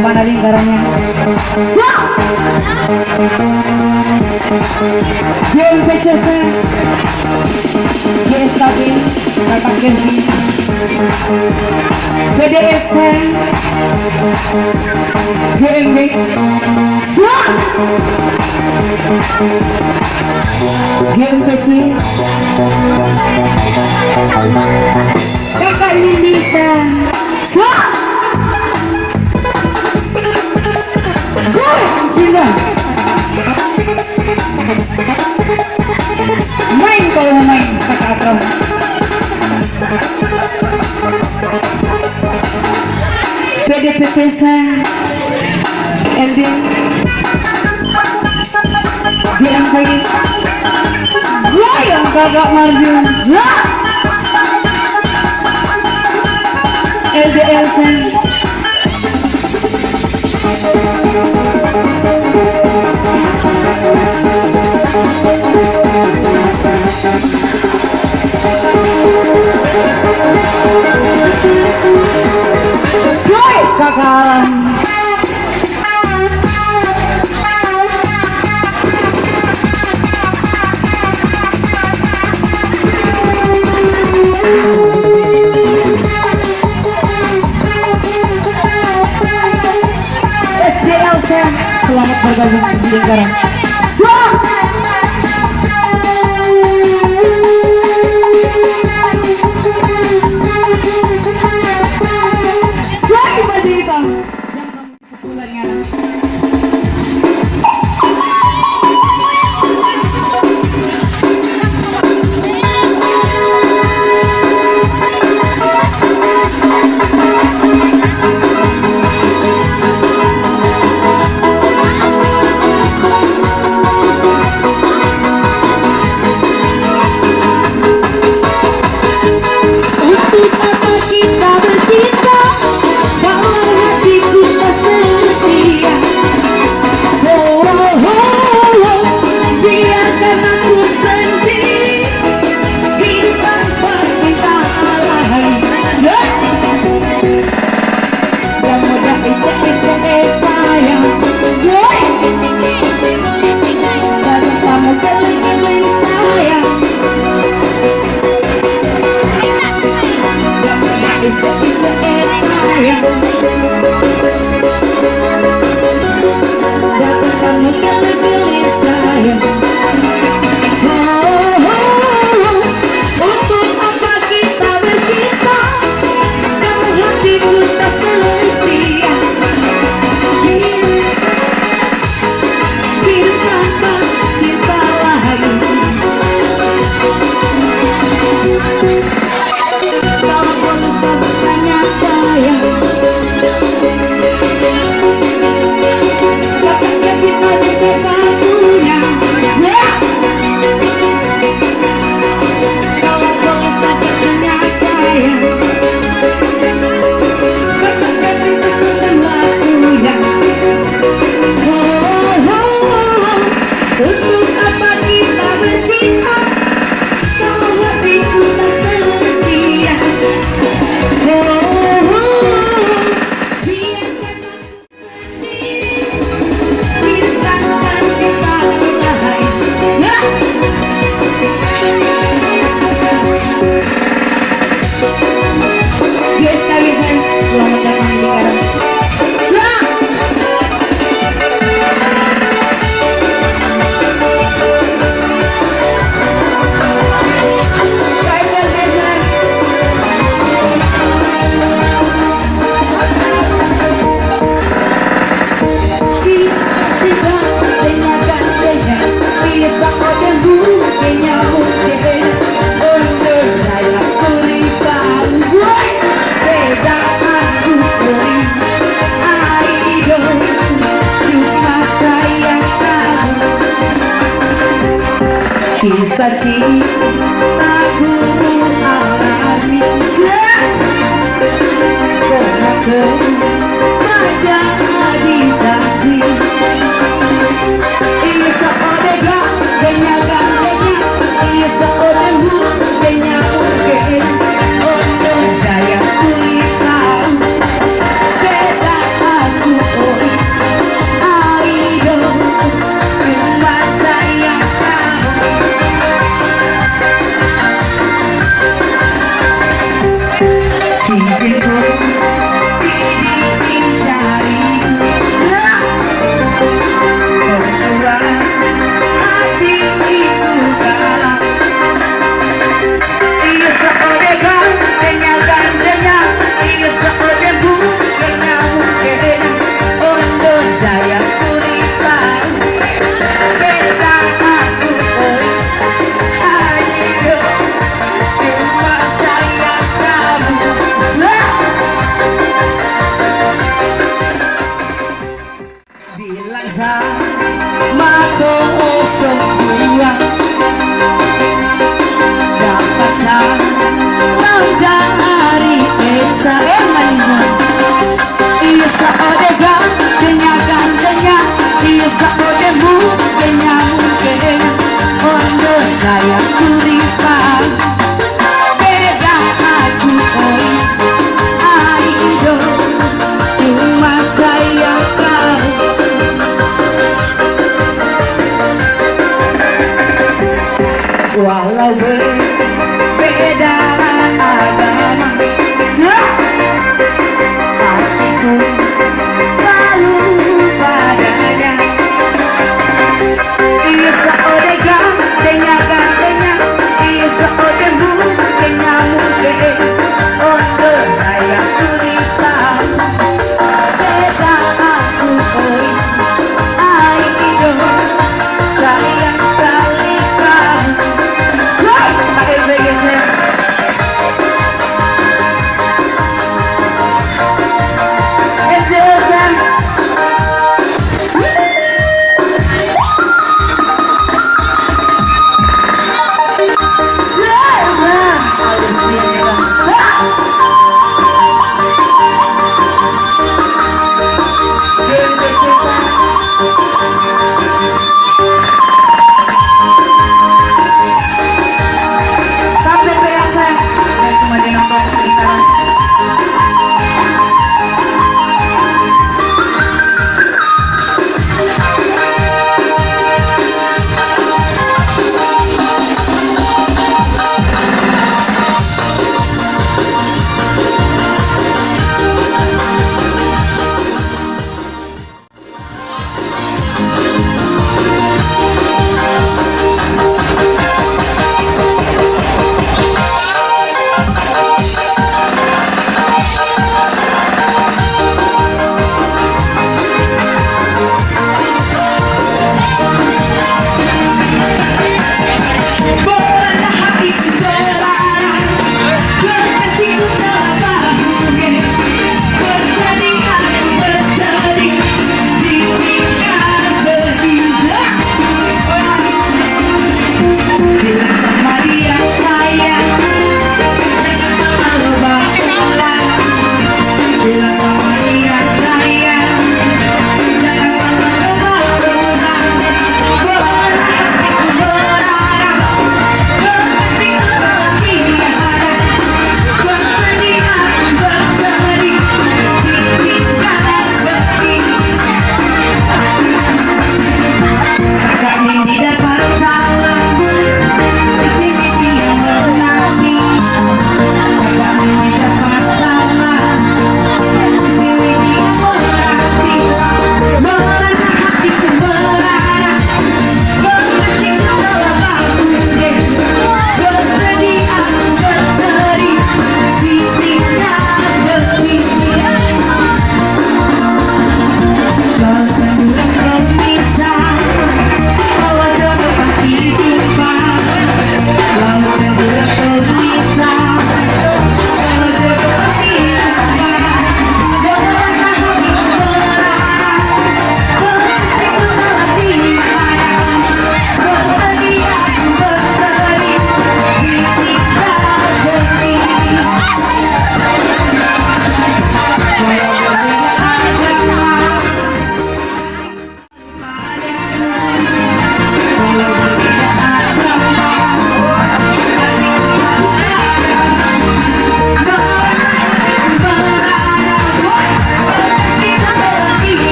Mana lingkarannya? Siap! PCC GSKB Kakak Kenji BDSC GMB GMPC Kakak Indonesia Siap! Gila. Main kalau main kata Akram. Pede LD Bilang goyang Gue yang kakak Marjun LD kebakaran selamat bergabung di lingkaran sati